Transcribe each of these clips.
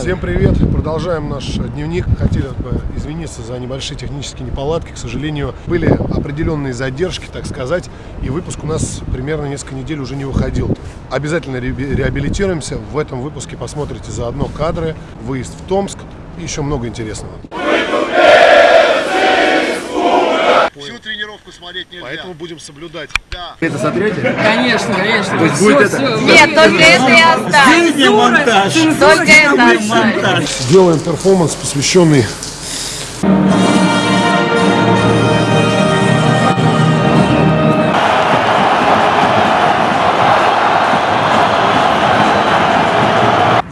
Всем привет! Продолжаем наш дневник. Хотели бы извиниться за небольшие технические неполадки. К сожалению, были определенные задержки, так сказать, и выпуск у нас примерно несколько недель уже не выходил. Обязательно реабилитируемся. В этом выпуске посмотрите заодно кадры, выезд в Томск и еще много интересного. Тренировку смотреть нельзя. Поэтому будем соблюдать. Да. Это сотрете? Конечно, конечно. То есть будет это? Нет, только это и оставь. Здесь не монтаж. Только это оставь. Сделаем перформанс, посвященный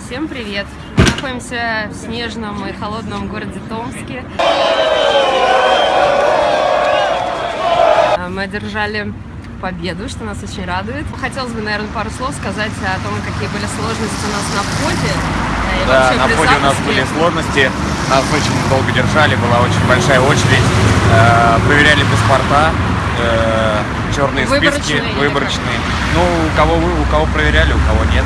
Всем привет. Мы находимся в снежном и холодном городе Томске. Одержали победу, что нас очень радует. Хотелось бы, наверное, пару слов сказать о том, какие были сложности у нас на входе. и Да, на входе у нас были сложности, нас очень долго держали, была очень большая очередь, Э, проверяли паспорта, э, черные списки, Выборочные или выборочные. Ну, у кого вы, у кого проверяли, у кого нет.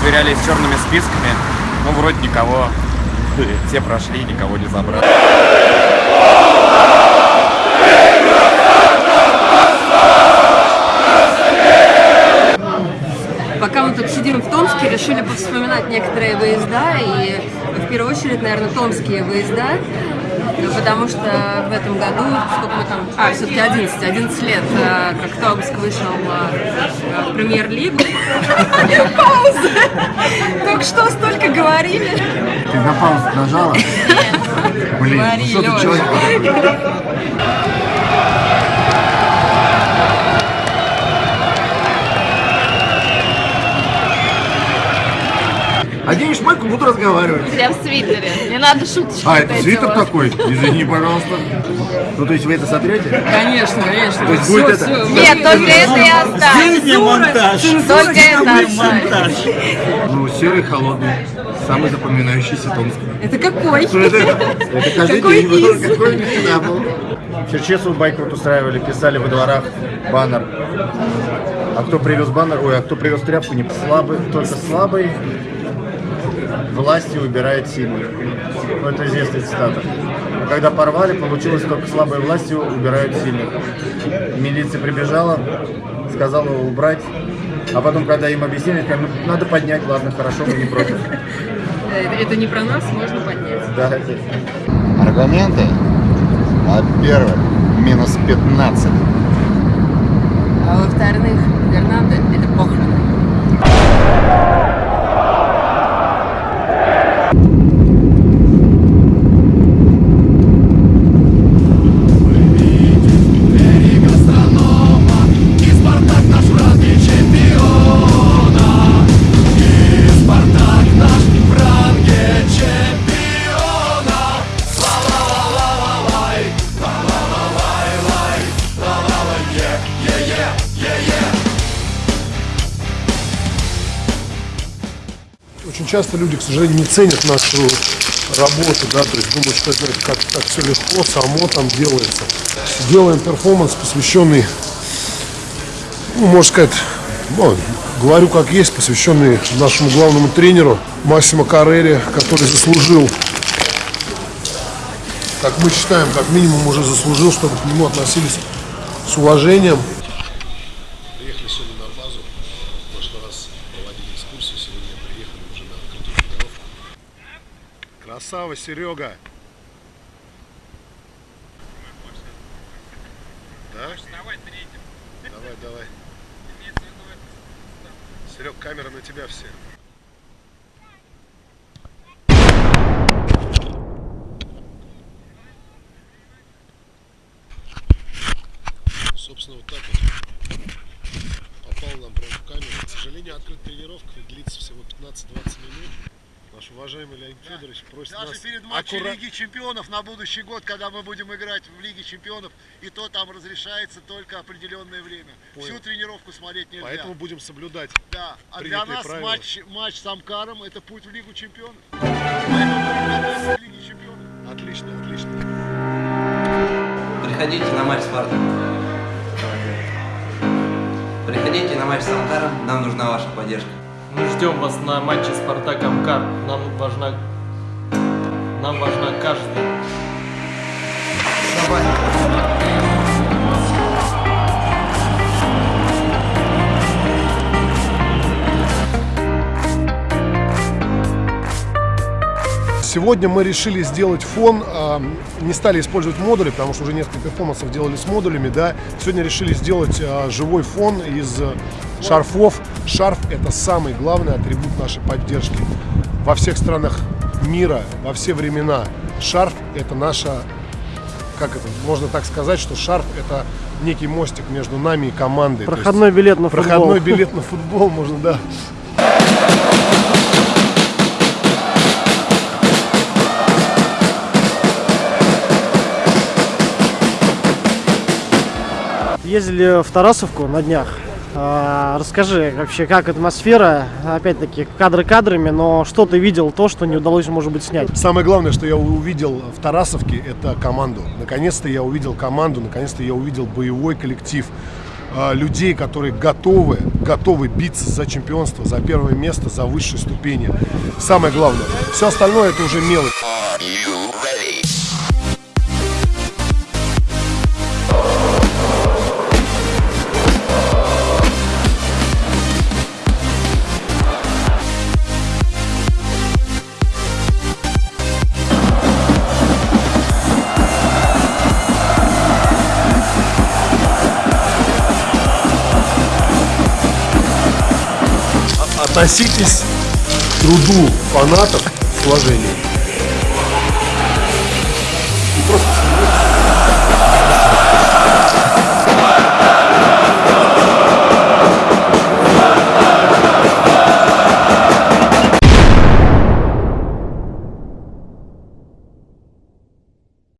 Сверяли с черными списками, ну, вроде никого, все прошли, никого не забрали. Пока мы тут сидим в Томске, решили повспоминать некоторые выезда, и в первую очередь, наверное, томские выезда, потому что в этом году, сколько мы там, а, все-таки 11, 11 лет, э, как Томск вышел э, в премьер-лигу. Пауза! Только что столько говорили. Ты на паузу нажала? Блин, ну что ты человек? Оденешь майку, буду разговаривать. Я в свитере. Не надо шуточки. А, это свитер такой? Извини, пожалуйста. Ну, то есть вы это сотрете? Конечно, конечно. То есть Всё, будет это? всё. Нет, только это оставь. Здесь не монтаж. Только это оставь. Ну, серый, холодный. Самый запоминающийся Томск. Это какой? Это, это каждый Какой день был, какой всегда был. Черчесову байкрут устраивали, писали во дворах баннер. А кто привез баннер, ой, а кто привез тряпку, не слабый, только слабый власти выбирает сильных. Ну, это известная цитата. А когда порвали, получилось только слабые власти убирают сильных. Милиция прибежала, сказала убрать. А потом, когда им объяснили, сказали, ну, надо поднять, ладно, хорошо, мы не против. Это, не про нас, можно поднять. Да. Аргументы? Во-первых, минус 15. Часто люди, к сожалению, не ценят нашу работу, да, то есть думают, что это как так все легко, само там делается. Делаем перформанс, посвященный, ну, можно сказать, ну, говорю как есть, посвященный нашему главному тренеру Массимо Каррери, который заслужил, как мы считаем, как минимум уже заслужил, чтобы к нему относились с уважением. Приехали сегодня на базу, в прошлый раз проводили экскурсию, сегодня приехали уже на открытую тренировку. Красава, Серега! Да? Давай, давай. Серег, камера на тебя все. Собственно, вот так вот попал нам прямо в камеру. К сожалению, открытая тренировка длится всего 15-20 минут. Наш уважаемый Леонид Федорович просит Даже нас перед матчем аккура- Лиги Чемпионов на будущий год, когда мы будем играть в Лиге Чемпионов, и то там разрешается только определенное время. Понял. Всю тренировку смотреть нельзя. Поэтому будем соблюдать. Да. А для нас правила. матч, матч с Амкаром это путь в Лигу Чемпионов. Поэтому. Отлично, отлично. Приходите на матч Спартак. Приходите на матч с Амкаром, нам нужна ваша поддержка. Ждем. вас на матче Спартак Амкар. Нам важна, нам важна каждая. Сегодня мы решили сделать фон, а, не стали использовать модули, потому что уже несколько перформансов делали с модулями, да. Сегодня решили сделать а, живой фон из э, шарфов. Шарф – это самый главный атрибут нашей поддержки. Во всех странах мира, во все времена шарф – это наша, как это, можно так сказать, что шарф – это некий мостик между нами и командой. Есть Проходной билет на футбол. Проходной билет на футбол можно, да. Ездили в Тарасовку на днях. А, Расскажи вообще, как атмосфера, опять-таки, кадры кадрами, но что ты видел, то, что не удалось, может быть, снять? Самое главное, что я увидел в Тарасовке, это команду. Наконец-то я увидел команду, наконец-то я увидел боевой коллектив а, людей, которые готовы, готовы биться за чемпионство, за первое место, за высшие ступени. Самое главное. Все остальное это уже мелочь. Относитесь к труду фанатов с уважением.